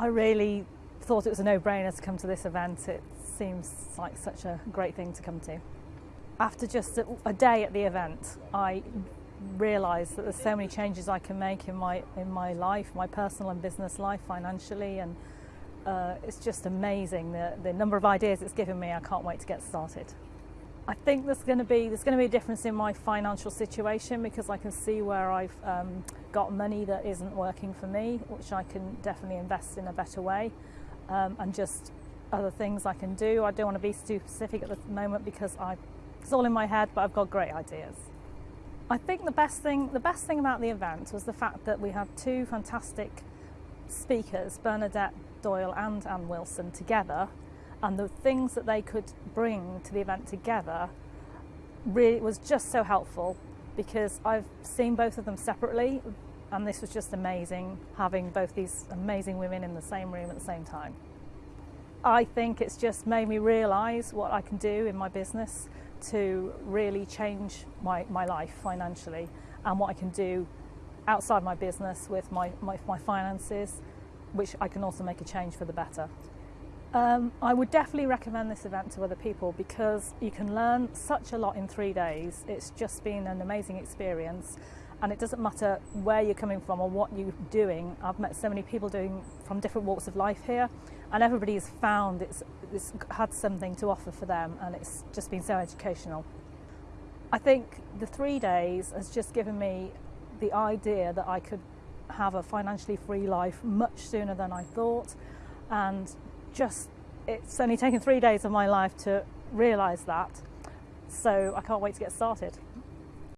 I really thought it was a no-brainer to come to this event. It seems like such a great thing to come to. After just a, a day at the event, I realised that there's so many changes I can make in my in my life, my personal and business life, financially, and uh, it's just amazing the, the number of ideas it's given me. I can't wait to get started. I think there's going to be there's going to be a difference in my financial situation because I can see where I've um, got money that isn't working for me, which I can definitely invest in a better way, um, and just other things I can do. I don't want to be too specific at the moment because I it's all in my head, but I've got great ideas. I think the best thing the best thing about the event was the fact that we had two fantastic speakers, Bernadette Doyle and Anne Wilson, together, and the things that they could bring to the event together really was just so helpful because I've seen both of them separately, and this was just amazing having both these amazing women in the same room at the same time. I think it's just made me realise what I can do in my business to really change my, my life financially and what I can do outside my business with my, my, my finances, which I can also make a change for the better. Um, I would definitely recommend this event to other people because you can learn such a lot in three days. It's just been an amazing experience and it doesn't matter where you're coming from or what you're doing. I've met so many people doing from different walks of life here and everybody has found it's, it's had something to offer for them and it's just been so educational. I think the three days has just given me the idea that I could have a financially free life much sooner than I thought and just it's only taken three days of my life to realise that so I can't wait to get started.